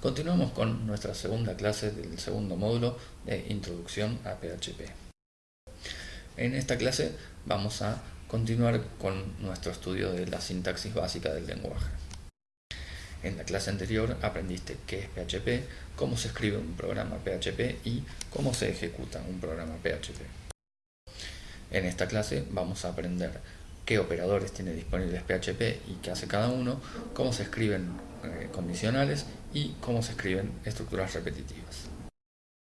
Continuamos con nuestra segunda clase del segundo módulo de Introducción a PHP. En esta clase vamos a continuar con nuestro estudio de la sintaxis básica del lenguaje. En la clase anterior aprendiste qué es PHP, cómo se escribe un programa PHP y cómo se ejecuta un programa PHP. En esta clase vamos a aprender qué operadores tiene disponibles PHP y qué hace cada uno, cómo se escriben condicionales y cómo se escriben estructuras repetitivas.